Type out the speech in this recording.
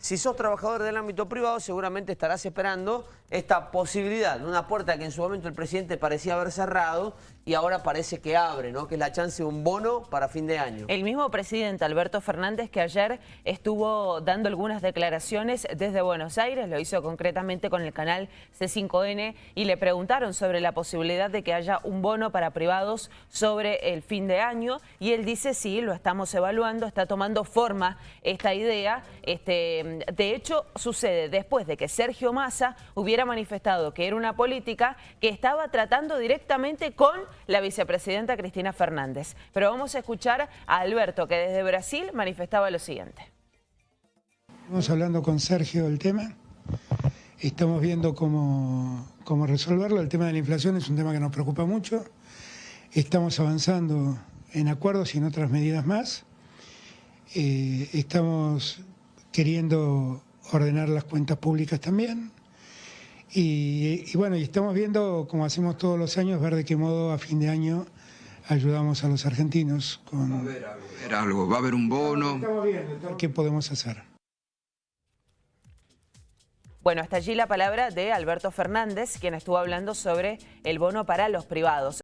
si sos trabajador del ámbito privado seguramente estarás esperando esta posibilidad una puerta que en su momento el presidente parecía haber cerrado y ahora parece que abre, ¿no? que es la chance de un bono para fin de año. El mismo presidente Alberto Fernández que ayer estuvo dando algunas declaraciones desde Buenos Aires, lo hizo concretamente con el canal C5N y le preguntaron sobre la posibilidad de que haya un bono para privados sobre el fin de año y él dice sí, lo estamos evaluando, está tomando forma esta idea. Este, de hecho, sucede después de que Sergio Massa hubiera manifestado que era una política que estaba tratando directamente con la vicepresidenta Cristina Fernández. Pero vamos a escuchar a Alberto, que desde Brasil manifestaba lo siguiente. Estamos hablando con Sergio del tema, estamos viendo cómo, cómo resolverlo. El tema de la inflación es un tema que nos preocupa mucho. Estamos avanzando en acuerdos y en otras medidas más. Eh, estamos queriendo ordenar las cuentas públicas también. Y, bueno, y estamos viendo, como hacemos todos los años, ver de qué modo a fin de año ayudamos a los argentinos con... Va a haber algo, va a haber un bono. Estamos viendo qué podemos hacer. Bueno, hasta allí la palabra de Alberto Fernández, quien estuvo hablando sobre el bono para los privados.